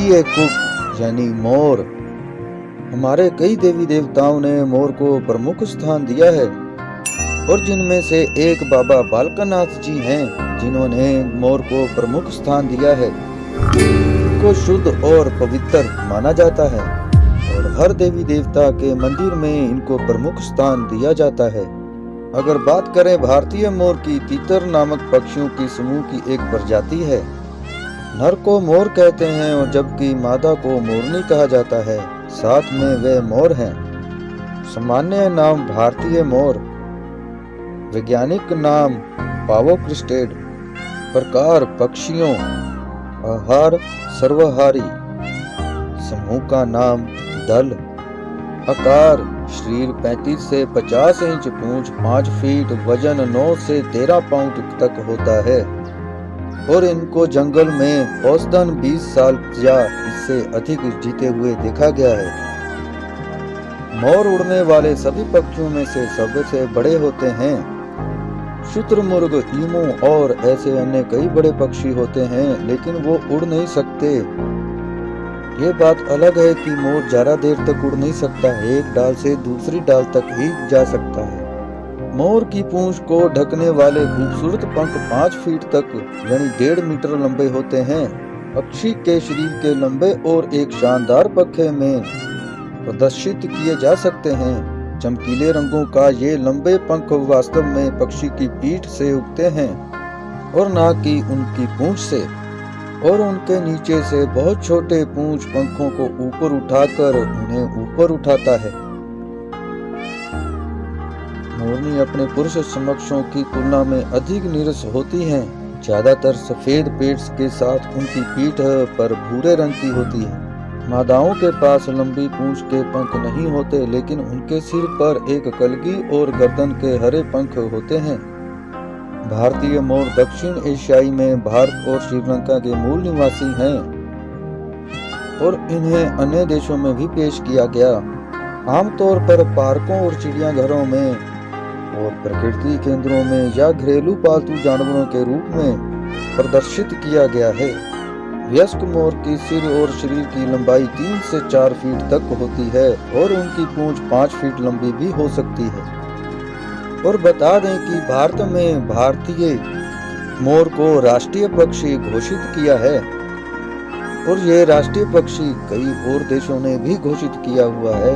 भारतीय कुक यानी मोर। हमारे कई देवी देवताओं ने मोर को प्रमुख स्थान दिया है, और जिनमें से एक बाबा बालकानाथ जी हैं, जिन्होंने मोर को प्रमुख स्थान दिया है। को शुद्ध और पवित्र माना जाता है, और हर देवी देवता के मंदिर में इनको प्रमुख स्थान दिया जाता है। अगर बात करें भारतीय मोर की, तीतर नामक पक्षियों की समूह की एक प्रजाति है। नर को मोर कहते हैं और जबकि मादा को मोरनी कहा जाता है, साथ में वे मोर हैं। सामान्य नाम भारतीय मोर, वैज्ञानिक नाम पावोक्रिस्टेड, प्रकार पक्षियों, आहार सर्वहारी, समूह का नाम दल, आकार शरीर 35 से 50 इंच, पूंछ 5 फीट, वज़न 9 से 13 पाउंड तक होता है। और इनको जंगल में औसतन 20 साल या इससे अधिक जीते हुए देखा गया है। मोर उड़ने वाले सभी पक्षियों में से सबसे बड़े होते हैं। शुतुरमुर्ग, ईमू और ऐसे अन्य कई बड़े पक्षी होते हैं, लेकिन वो उड़ नहीं सकते। ये बात अलग है कि मोर ज़्यादा देर तक उड़ नहीं सकता, एक डाल से दूसरी डाल तक ही जा सकता है। मोर की पूंछ को ढकने वाले खूबसूरत पंख पाँच फीट तक, यानी डेढ़ मीटर लंबे होते हैं। पक्षी के शरीर के लंबे और एक शानदार पखे में प्रदर्शित किए जा सकते हैं। चमकीले रंगों का ये लंबे पंख वास्तव में पक्षी की पीठ से उगते हैं, और ना कि उनकी पूंछ से। और उनके नीचे से बहुत छोटे पूंछ पंखों को ऊपर उठाकर उन्हें ऊपर उठाता है। मोरनी अपने पुरुष समक्षों की तुलना में अधिक नीरस होती हैं। ज़्यादातर सफ़ेद पेट्स के साथ उनकी पीठ पर भूरे रंग की होती है। मादाओं के पास लंबी पूंछ के पंख नहीं होते, लेकिन उनके सिर पर एक कलगी और गर्दन के हरे पंख होते हैं। भारतीय मोर दक्षिण एशियाई में भारत और श्रीलंका के मूल निवासी हैं और इन्हें अन्य देशों में भी पेश किया गया। आमतौर पर पार्कों और चिड़ियाघरों में और प्रकृति केंद्रों में या घरेलू पालतू जानवरों के रूप में प्रदर्शित किया गया है। वयस्क मोर की सिर और शरीर की लंबाई तीन से चार फीट तक होती है और उनकी पूंछ पाँच फीट लंबी भी हो सकती है। और बता दें कि भारत में भारतीय मोर को राष्ट्रीय पक्षी घोषित किया है और ये राष्ट्रीय पक्षी कई और देशों ने भी घोषित किया हुआ है।